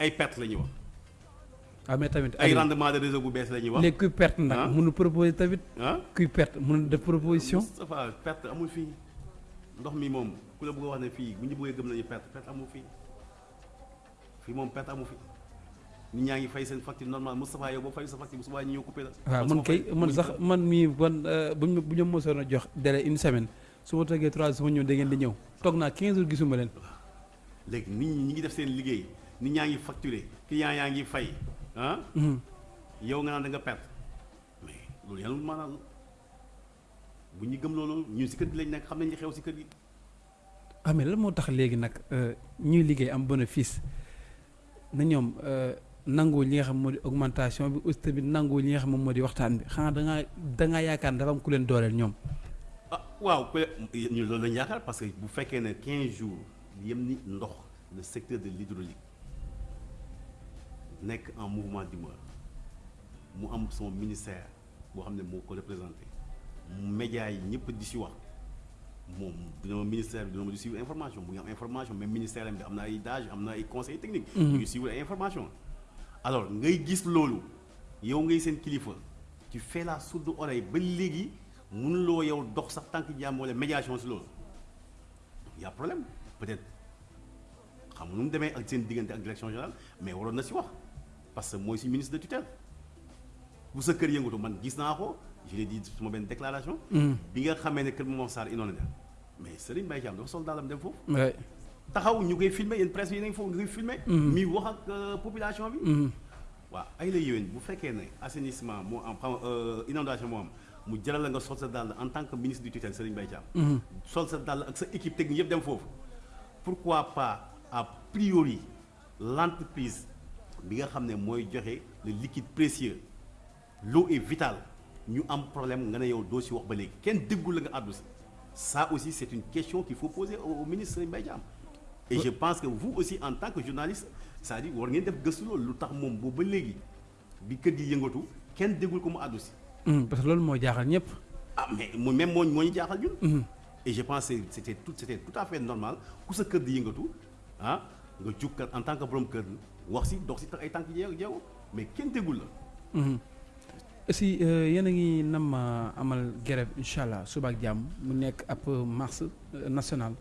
ay perte la ñuy wax. Ah mais tamit ay rendement de réseau bu bees la ñuy wax. Léegi kuy perte nag Ah. mënu proposer tamit. Ah. Kuy perte mënu def proposition. Moustapha perte amul fii. Ndox mi moom ku la bëgg a wax ne fii bu ñu bëggee gëm nañu perte perte amul fii. Fii moom perte amul fii. Nit ñaa ngi fay seen facture normale Moustapha yow boo fay sa facture bu subaa ñu ñëw coupé la. Waaw man kay man sax man mii ban bu ñu bu ñu mosoon a jox délai une semaine su ma toogee trois ma ñëw da ngeen di ñëw. Toog naa 15 jours gisuma leen. Léegi nit ñi ngi def seen liggéey nit ñaa ngi facturé client yaa ngi fay ah? Mhm. yow nga naan da nga perte mais loolu yàlla maanaam bu ñu gëm loolu ñun si kër gi lañ nekk xam nañ li xew si kër gi ah mais lan moo tax léegi nag euh, ñuy liggéey am bénéfice na ñoom euh, nangu li nga xam moo di augmentation bi aussi tamit nangu li nga xam moom moo di waxtaan bi? Xanaa da ngaa da ngaa yaakaar ne dafa am ku leen dooleel ñoom? ah waaw peut ñu loolu lañu yaakaar parce que bu fekkee ne 15 jours yem ni ndox le secteur de l'hydraulique nekk en mouvement d'humeur. Mu am son ministère boo xam ne moo ko représenté. Médias yi ñëpp di si wax. Moom dina ma ministère bi dina ma di suivre information mu ngi am information même ministère am bi am na ay DAGE am na ay conseils techniques. Ñu ngi suivre ay information. Alors ngay gis loolu yow ngay seen kilifa tu fais la sourde oreille ba léegi mënuloo yow dox sax tànk jàmm wala médiation si loolu. Y a problème peut-être. Xam nu mu demee ak seen diggante ak direction générale mais waroon na si wax parce que mooy si ministre de tutelle. Bu sa kër yëngatu man gis naa ko je l'ai dit suma benn déclaration. Bi nga xamee ne kër Momar Sarr inondé na mais Serigne Mbaye Thiam dafa sol daalam dem foofu. Ouais. taxaw ñu koy filmer yéen presse yi nañ foofu nga koy mi wax ak euh, population bi. Waaw ay la yéwén bu fekkee ne assainissement moo am xam euh, inondation moo am mu jaral la nga sol sa dàll en tant que ministre du tutelle Serigne Mbaye Thiam. Sol sa dàll ak sa équipe technique yëpp dem foofu. Pourquoi pas a priori l'entreprise bi nga xam ne mooy joxe le liquide précieux. L'eau est vitale. Ñu am problème nga ne yow doo si wax ba léegi. Kenn déggul la nga àddu si. Ça aussi c'est une question qu'il faut poser au, ministre Mbaye et je pense que vous aussi en tant que journaliste c'est-à-dire war ngeen def gëstu loolu. Lu tax moom boobu ba léegi bi kër gi yëngatu kenn déggul ko mu àddu si. Mhm, parce que loolu moo jaaxal ñëpp. ah mais mu même moo moo ñu jaaxal ñun. et je pense que c'était tout c'était tout à fait normal. Ku sa kër di yëngatu ah nga jug kat en tant que borom kër wax si dox si tax ay tànk jeew jeew mais kenn déggul la. aussi euh, yéen a ngi nam ma amal grève incha allah suba ak jàmm mu nekk ab marche nationale.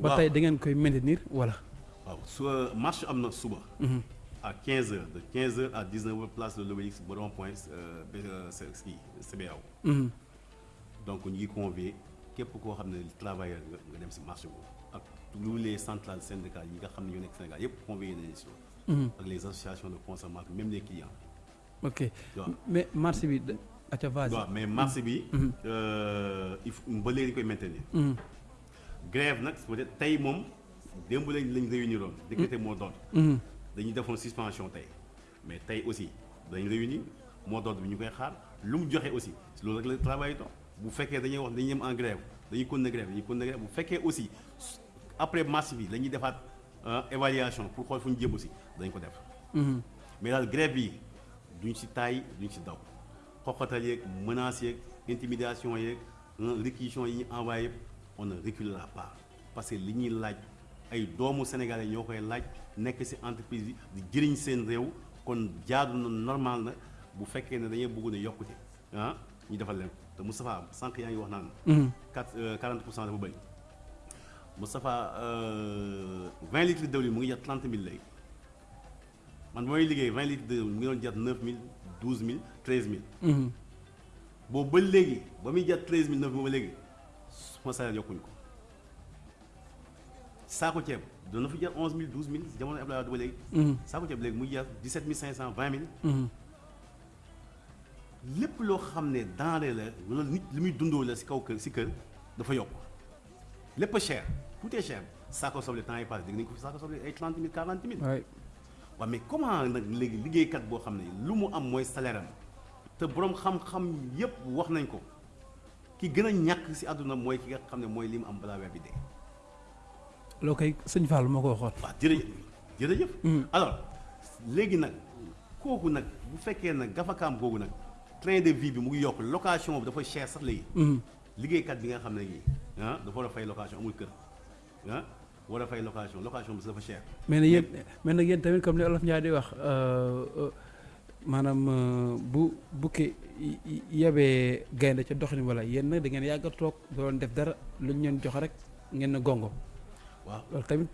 ba Waaw. tey da ngeen koy maintenir wala. waaw su marche am na suba. à 15 heures de 15 heures à 19 heures place de l'Obélisque ba rond-point euh, euh, CBAO. Mhm. donc ñu ngi convier képp koo xam ne travailleur nga nga dem si marché boobu tous les centrales syndicales yi nga xam ne ñoo nekk Sénégal yëpp convier nañu si loolu. ak les associations de consommateurs même les clients. ok mais marché bi da aca vas-y. waaw mais marché bi. euh, il faut ba léegi dañu koy maintenir. Grève nag peut-être tey moom démb lañ lañ réuniroon. décrété mot d'ordre. Dañuy defoon suspension tey mais tey aussi dañu réunir mot d'ordre bi ñu koy xaar lu mu joxe aussi loolu rek la travail dox bu fekkee dañuy wax dañuy yem en grève dañuy continuer grève dañuy continuer grève bu fekkee aussi après marche bi dañuy defaat euh, évaluation pour xool fu ñu jëm aussi dañ ko def. Mhm. mais daal grève yi duñ ci taay duñ ci daw xoxatal yeeg menaces yeeg intimidation yeeg hein, réquisition yi ñu envoyé yëpp on ne reculera pas parce que li ñuy laaj ay doomu sénégalais ñoo koy laaj nekk ci entreprise bi di jëriñ seen réew kon jaadu na normal na bu fekkee ne dañuy bëgg ne yokkute ah ñu defal leen te Moustapha sànq yaa ngi wax naan. 4 40 pour cent dafa bëri Moustapha euh, 20 litres de diwlin mu ngi jar 30 000 léegi. man mooy liggéey 20 litres de mu ngi doon jar 9000 12000 13000 Mhm. boobu ba léegi ba muy jar 13000 9000 ba léegi sama salaire yokkuñu ko saako ceeb doon na fi jar 11000 12000 jamono Abdoulaye Wade ba léegi. Mhm. saako ceeb léegi muy jar 17500 20000 Mhm. lépp loo xam ne denrée la wala nit li muy dundoo la si kaw kër si kër dafa yokk lépp a cher tout est cher temps passé dégg nañu ko fi saako soble ay 30 000 40 000. waay waaw mais comment léegi liggéeykat boo xam ne lu mu am mooy salaire am? Te boroom xam-xam yépp wax nañ ko ki gën a ñàkk ci àdduna mooy ki nga xam ne mooy li mu am balaa weer bi dee. loo koy sëñ Fall moo ko waxoon. waaw jërëjëf jërëjëf. alors léegi nag kooku nag bu fekkee nag gafakaam googu nag train de vie bi mu ngi yokk location bi dafa cher sax léegi. Liggéeykat bi nga xam ne nii ah dafa war a fay location amul kër ah war a fay location location bi dafa cher. mais nag yéen mais nag yéen tamit comme li Olof Ndiaye di wax euh, maanaam euh, bu bukki y- y- yebee gaynde ca doxin wala yéen nag da ngeen yàgg a toog doon def dara lu ñu leen jox rek ngeen na gongo waaw loolu tamit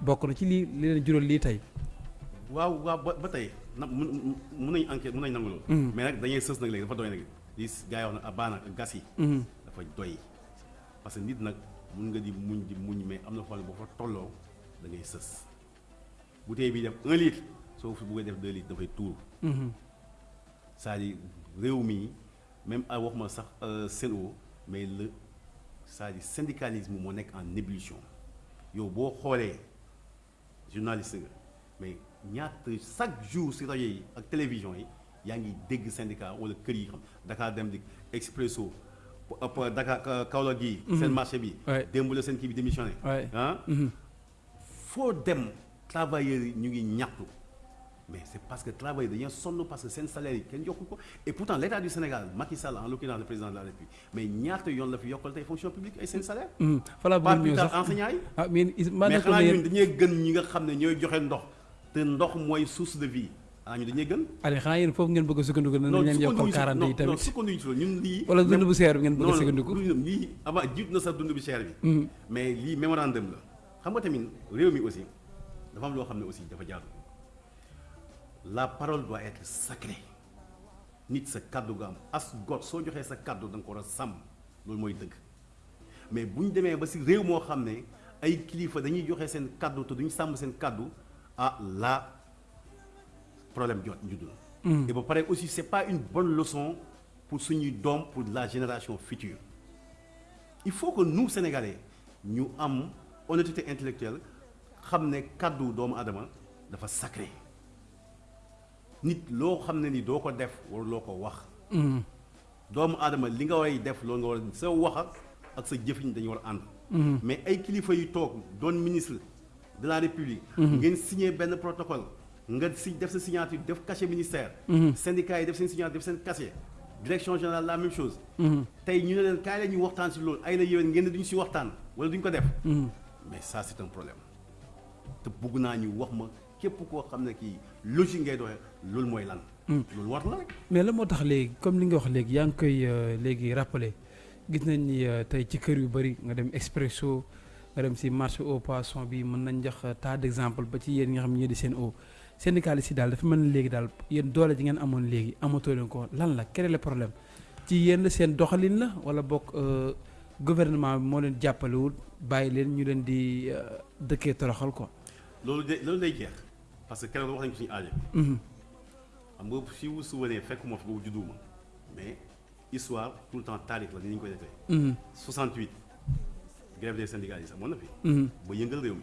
bokk na ci lii li leen jural lii tey. waaw waaw ba ba tey na mun mun nañu enquête mun nañu nangu loolu. Mhm. mais nag dañuy sës nag léegi dafa doy nag li gars yi wax na baana gas yi. Mhm. dafa doy parce que nit nag mun nga di muñ di muñ mais am na foo xam ne boo fa tolloo da ngay sës. Bouteille bi def un litre soo fi buggee def deux litres dafay tuur Mhm. c'est-à-dire réew mi même ay waxuma sax Sen'Eau mais le c'est-à-dire syndicalisme moo nekk en ébullition. Yow boo xoolee journaliste nga mais ñaata chaque jour si rajo yi ak télévision yi yaa ngi dégg syndicat wala kër yi xam Dakar Dem Dikk Expresso ëpp Dakar Ka- Kaolack gi seen marché bi. Démb la seen kii bi démissionné. Ah? Mhm. foo dem travailleurs yi ñu ngi ñaxtu. Mais c'est parce que travailleurs dañoo sonn parce que seen salaire yi kenn yokku ko. Et pourtant l'état du Sénégal Macky Sall en l'occurrence le président de la République mais ñaata yoon la fi yokkal tey fonction publique ay seen salaire? Mhm. pas plus ñëw tard sax. enseignants yi. Ah mais is maa mais nekkoon xanaa na ñun yéen dañuy gën ñi nga xam ne ñooy joxe ndox te ndox mooy source de vie ah ñu dañuy gën Aliou xanaa yéen foofu ngeen bëgg a sukkandiku na nañ leen yokkal 40 yi non tamit. sukkandiku ci loolu. Ñun lii wala dund même- bu seer bi ngeen bëgg a non sukkandiku. non lii avant jiit na sax dund bi cher bi. Mais lii mémorandum la. Xam nga tamit réew mi aussi dafa am loo xam ne aussi dafa jaadu. La parole doit être sacrée. Nit sa kàddu nga am. As got soo joxee sa kàddu da nga ko war a sàmm. Loolu mooy dëgg. Mais bu ñu demee ba si réew moo xam ne ay kilifa dañuy joxe seen kàddu te duñ sàmm seen kàddu ah là problème jot judd na et ba pare aussi c'est pas une bonne leçon pour suñuy doom pour la génération future. Il faut que nous sénégalais ñu am honnêteté intellectuelle xam ne kàddu doomu adama dafa sacré. Nit loo xam ne ni doo ko def wala loo ko wax. Mhm. doomu aadama li nga way def loolu nga war sa wax ak ak sa jëfiñ dañu war a ànd. Mais ay kilifa yu toog doon ministre de la république. Ngeen signé benn protocole nga si def sa signature def cachet ministère. Syndicat yi def seen signature def seen cachet. Direction générale la même chose. Tey ñu ne leen kaay la ñuy waxtaan si loolu? Ay la yéwén ngeen ne duñu si waxtaan wala duñu ko def? Mais ça c'est un problème. Te bugg naa ñu wax ma képp koo xam ne kii logique ngay doxee loolu mooy lan. Loolu war la rek. Mais la moo tax léegi comme li nga wax léegi yaa ngi koy euh, léegi rappelé. Gis nañ ni euh, tey ci kër yu bëri nga dem Expresso nga dem si marché au poisson bi mën nañ jox tas d'exemple ba ci yéen ñi nga xam ne ñoo di seen eau syndicaliste yi daal dafa mel ni léegi daal yéen doole ji ngeen amoon léegi amatoo leen ko lan la quel est le problème ci yéen seen doxalin la wala bokk euh, gouvernement bi moo leen jàppalewul bàyyi leen ñu leen di euh, dëkkee toroxal quoi? loolu de loolu day jeex parce que keroog wax nañu ko suñu aajo xam nga si vous souvenez fekkuma fi boobu judduwuma mais histoire tout le temps taarix la ni ñu koy defee Mhm. 68 grève des syndicalistes amoon na fi Mhm. ba yëngal réew mi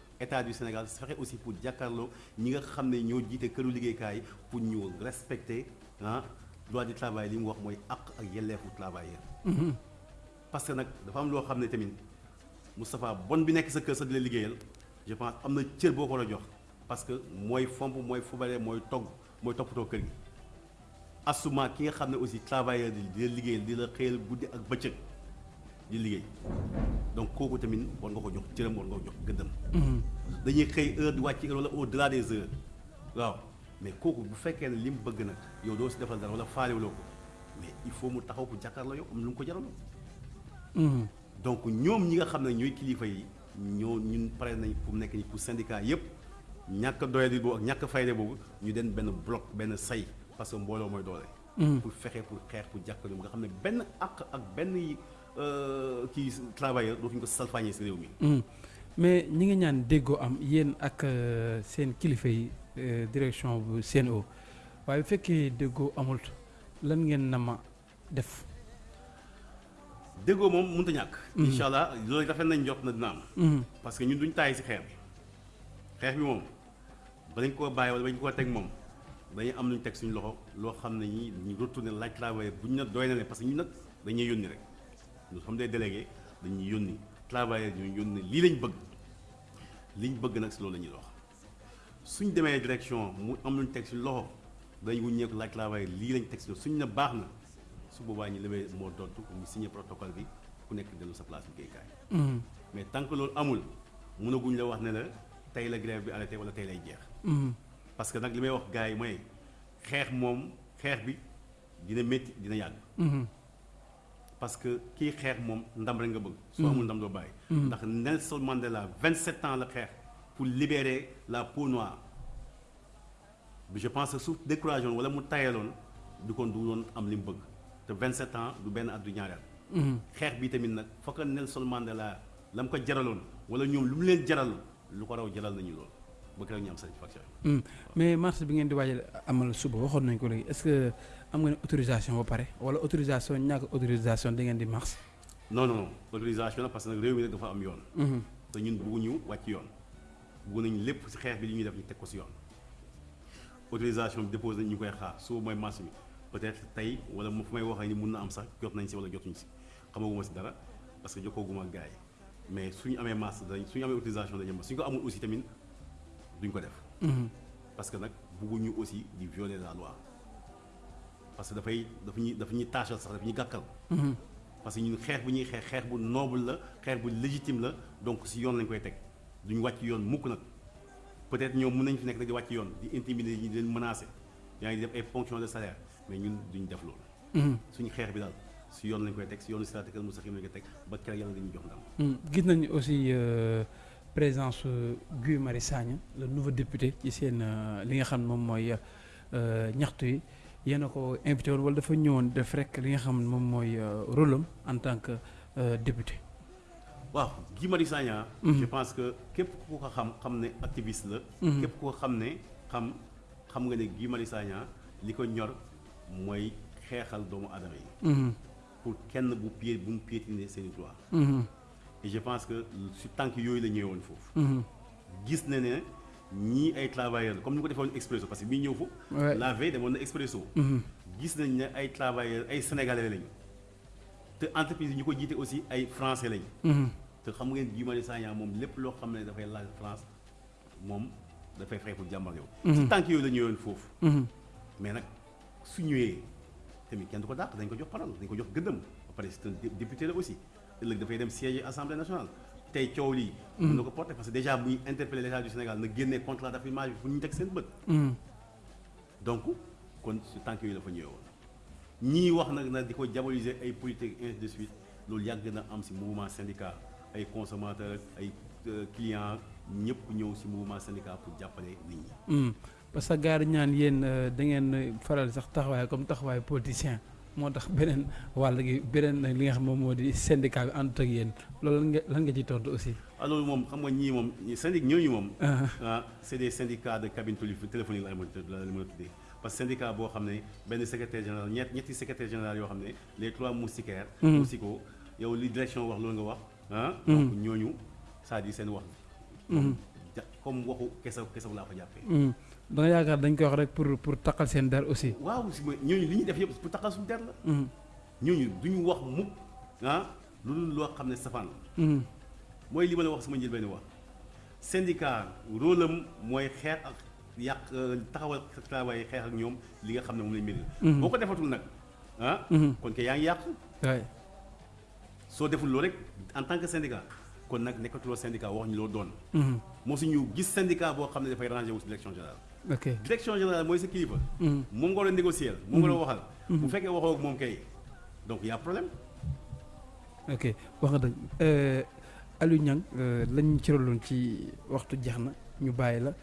état du Sénégal fexe aussi pour jàkkaarloo ñi nga xam ne ñoo jiite këru liggéeykaay pour ñu respecter ah droit du travail li mu wax mooy àq ak yelleefu travailleur. Mhm. parce que nag dafa am loo xam ne tamit Moustapha bon bi nekk sa kër sa di la liggéeyal je pense am na cër boo ko war a jox parce que mooy fomp mooy fubale mooy togg mooy toppatoo kër gi. Assuma ki nga xam ne aussi travailleur di di la liggéeyal di la xëyal guddi ak bëccëg di liggéey donc kooku tamit war nga ko jox cëram war nga ko jox gëddam Mhm. dañuy xëy heure di wàcc heure wala au delà des heures waaw mais kooku bu fekkee ne li mu bëgg nag yow doo si defal dara wala faalewuloo ko mais il faut mu taxaw pour jàkkaarloo yow am lu mu ko jaral Mhm. donc ñoom ñi nga xam ne ñooy kilifa yi ñoo ñun pare nañ pour nekk ni pour syndicat yëpp ñàkk doyadi boobu ak ñàkk fayde boobu ñu den benn bloc benn say parce que mbooloo mooy doole. Mhm. pour fexe pour xeex pour jàkkaarloo nga xam ne benn àq ak benn kii travailleur dootuñu ko salfaañee si réew mi. Mm. mais ñi ngi ñaan déggoo am yéen ak euh, seen kilifa yi euh, direction bu CNO waaye bu fekkee déggoo amul lan ngeen na ma def? déggoo moom mënut a ñàkk. incha allah loolu rafet nañ jot na dina am. Mhm. parce que ñun duñ taay si xeex bi xeex bi moom balañ koo bàyyi wala bañ koo teg moom dañuy am luñ teg suñu loxo loo xam ne ñi ñu retourné laaj travailleur bu ñu nag doy na ne parce que ñun nag dañuy yónni rek nous sommes des délégués dañuy yónni travailleur ñu yónni lii lañ bëgg liñ bëgg nag si loolu la ñuy wax suñ demee direction mu am luñ teg suñu loxo dañ wuññeeku laaj travailleur lii lañ teg si suñ ne baax na su boobaa ñu lewee moo dootu ñu signé protocole bi ku nekk dellu sa place liggéeykaay Mhm. mais tant que loolu amul mënaguñ la wax ne la tey la grève bi arrêté wala tey lay jeex Mhm. parce que nag li may wax gars yi mooy xeex moom xeex bi dina métti dina yàgg. Parce que kii xeex moom ndam rek nga bëgg. soo amul ndam doo bàyyi. ndax Nelson Mandela 27 ans la xeex pour libérer la peau noire je pense que su découragé woon wala mu tayaloon du kon du doon am li mu bëgg te 27 ans du benn at du ñaari at. Mhm. xeex bi tamit nag fokk Nelson Mandela la mu ko jaraloon wala ñoom lu mu leen jaral lu ko raw jaral nañu loolu ba keroog ñu am satisfaction. Mais marche bi ngeen di waajal amal suba waxoon ko léegi est-ce que am ne autorisation ba pare wala autorisation ñàkk autorisation da ngeen di marche? non non non. Autorisation la parce que nag réew mi nag dafa am yoon. Mhm. te ñun bëgguñu wàcc yoon. Bëgg nañ lépp ci xeex bi li ñuy def ñu teg ko ci yoon. Autorisation bi déposé nañ ñu koy xaar suba mooy marché bi. Peut-être tey wala mu fu may waxee ni mun na am sax jot nañ ci wala jotuñ ci. Xamaguma ci dara parce que jokkooguma ak gars yi. Mais suñu amee marché dañ suñu amee autorisation dañu am. Suñu ko amul aussi tamit duñ ko def. Mhm. parce que nag bëgguñu aussi di violer la loi parce que dafay dafa ñuy dafa ñuy taachal sax dafa ñuy gàkkal. Mhm. parce que ñun xeex bu ñuy xeex xeex bu noble la xeex bu légitime la donc si yoon lañ koy teg. Duñ wàcc yoon mukk nag. Peut-être ñoom mën nañ fi nekk di wàcc yoon di intimider ñi di leen menacer. Yaa ngi def ay ponction de salaire mais ñun duñ def loolu. Mhm. suñu xeex bi daal si yoon lañ koy teg si yoonu lañ koy teg ba keroog yàlla dañuy jox ndam. Mhm. gis nañu aussi euh, présence euh, Guy Marius Sagna le nouveau député ci seen euh, li nga xam ne moom mooy ñaxtu yi yéen a ko invité woon wala dafa ñëwoon def rek li nga xam ne moom mooy euh, rôle am en tant que euh, député. waaw Guy Marius Sagna Mhm. je pense que képp ku ko xam xam ne activiste la Mhm. képp ku ko xam ne xam xam nga ne Guy Marius Sagna li ko ñor mooy xeexal doomu aadama yi Mhm. pour kenn bu pied bu mu piétiner seen i droit et je pense que si tànk yooyu la ñëwoon foofu gis na ne ñii ay travailleurs la. Comme ni ko defoon Expresso parce que bii ñëw la veille demoon na Expresso. Mhm. gis nañ ne ay travailleurs ay sénégalais lañu. Te entreprise yi ñu ko jiite aussi ay français lañu. Mhm. te xam ngeen Guy Marius Sagna moom lépp loo xam ne dafay laaj France moom dafay fay pour jàmbar yow. Si tànk yooyu la ñëwoon foofu. Mhm. mais nag su ñëwee tamit kenn du ko dàq dañ ko jox parole dañ ko jox gëddëm. Ba pare c'est un dé- député la aussi. Ëllëg dafay dem siège assemblée nationale tey coow lii. Mën na ko porter parce que déjà muy interpellé l'état du Sénégal na génnee contrat d'affirmage bi fu ñu teg seen bët. Mhm. donc kon su tànk yooyu la fa ñëwee woon. Ñii wax nag nag di ko diaboliser ay politique ainsi de suite loolu yàgg na am si mouvement syndicat ay consommateurs ay euh, clients ñëpp ñëw si mouvement syndicat pour jàppale nit ñi. Mhm. parce que yi ñaan yéen euh, da ngeen faral sax taxawaay comme taxawaay politicien moo tax beneen wàll gi beneen li nga xam moom moo di syndicat bi àndut ak yéen loolu lan nga lan nga ciy tontu aussi? ah loolu moom xam nga ñii moom syndic ñooñu moom c'est des syndicats de cabine téléphonique mën a tuddee parce que syndicat boo xam ne benn secrétaire général ñett ñetti secrétaire général yoo xam ne les trois moustiquaires Mhm. moustico yow li direction wax loolu nga wax ah Mhm. donc ñooñu c'est-à-dire seen wax Mhm. ja- comme waxu kesaw kesaw laa ko jàppee. Da nga yaakaar dañ koy wax rek pour pour taqal seen der aussi. waaw si ma ñooñu li ñuy def yëpp pour taxal suñu der la. Mhm. ñooñu duñu wax mukk ah lu dul loo xam ne safaan la. Mooy li ma la wax sama njëlbeen wax. Syndicat rôle am mooy xeex ak yàq euh, taxawal travail xeex ak ñoom li nga xam ne moom lañ mérite boo ko defatul nag ah Mhm. kon ke yaa ngi yàq waay soo deful loolu rek en tant que syndicat kon nag nekkatuloo syndicat wax ñu loo doon. Mhm. moo suñu gis syndicat boo xam ne dafay rangé wu si direction générale ok. direction générale mooy sa kilifa. Mhm. moom nga war a négocier moom nga war a waxal. Bu fekkee waxoo ak moom kay donc y a problème. Ok wax nga dëgg. Euh, Aliou Niang euh, lañ ci roloon ci waxtu jeex na ñu bàyyi la.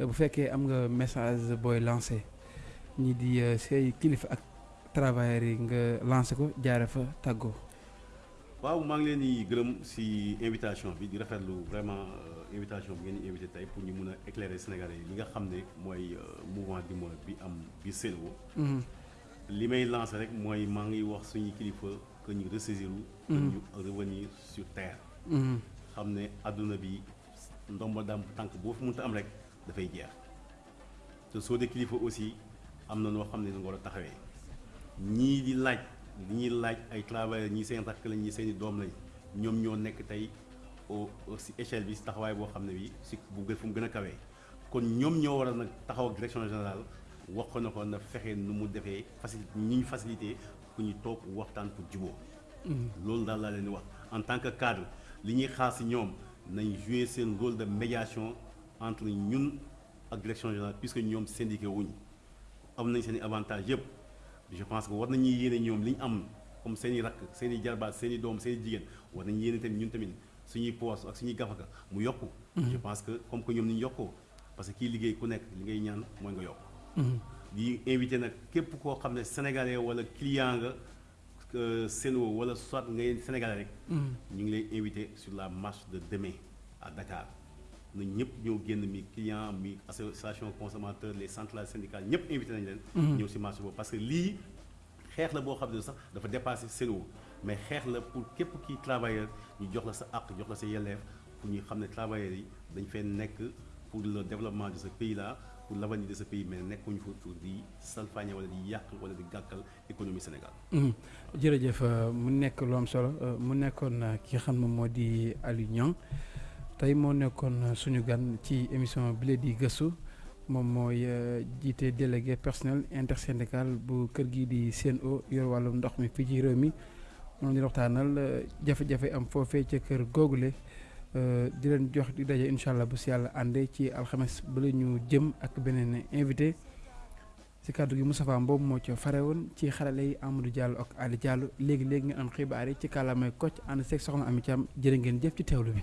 Euh, bu fekkee am nga message booy lancé ñi di say kilifa ak travailleurs yi nga lancé ko jaare fa tàggoo. Waaw maa ngi leen di gërëm si invitation bi di rafetlu vraiment euh, invitation bi ngeen di invité tey pour ñu mun a éclairer Sénégalais yi li nga xam ne mooy euh, mouvement bi am bi Sen'Eau. Mhm. li may lancer rek mooy maa ngi wax suñu kilifa que ñu ressaisir pour ñu revenir sur terre. Xam ne adduna bi ndomba dam tànk boo fi mënta am rek dafay jeex. Te soo dee kilifa aussi am na noo xam ne nga war a taxawee. Ñii di laaj li ñuy laaj ay travailleurs ñii seen rakk lañ ñii seen i doom lañ ñoom ñoo nekk tey au si échelle bi si taxawaay boo xam ne bi si bu gën fu mu gën a kawee. Kon ñoom ñoo war a nag taxaw ak direction générale wax ko na ko na fexe nu mu defee facilité ñi ñu facilité pour ñu toog waxtaan pour juboo loolu daal laa leen di wax. En tant que cadre li ñuy xaar si ñoom nañ jouer seen rôle de médiation entre ñun ak direction générale puisque ñoom syndiqué wuñ am nañ seen i avantage yëpp je pense que war nañuy yéene ñoom li ñu am comme seen i rakk seen i jarbaat seen i doom seen i jigéen war nañu yéene tamit ñun tamit suñuy poos ak suñuy gafaka mu yokku. Je pense que comme que ñoom ni ñu yokkoo parce que kii liggéey ku nekk li ngay ñaan mooy nga yokk. Di invité nag képp koo xam ne sénégalais wala client nga Sen'Eau wala soit ngay sénégalais rek. Ñu ngi lay invité sur la marche de demain à Dakar na ñëpp ñëw génn mi client mi association consommateur les centrales syndicales ñëpp invité nañ leen. Ñëw si boobu parce que lii xeex la boo xam ne sax dafa dépassé Sen'Eau mais xeex la pour képp kii travailleur ñu jox la sa àq jox la sa yelleef pour ñu xam ne travailleurs yi dañ fee nekk pour le développement de ce pays là pour l'avenir de ce pays mais nekkuñu fa pour di salfaañe wala di yàq wala di gàkkal économie Sénégal. jërëjëf mu nekk lu am solo mu nekkoon ki nga xam ne moo di Aliou Niang tey moo nekkoon suñu gan ci émission jiite délégué personnel intersyndical bu kër gi di Sen'Eau yor wàllum ndox mi fii ci réew mi. Moom di waxtaanal jafe-jafe am foofee ca kër googule. Di leen jox di daje incha bu si yàlla ci alxames ba la ñu jëm ak beneen invité. Si kàddu gi Moustapha Mbow moo ca fare woon ci xarale Amadou Diallo ak Ali Diallo. Léegi léegi nga am xibaar yi ci kàllaamay Kocc ànd seeg soxna Ami Thiam. Jëf ci.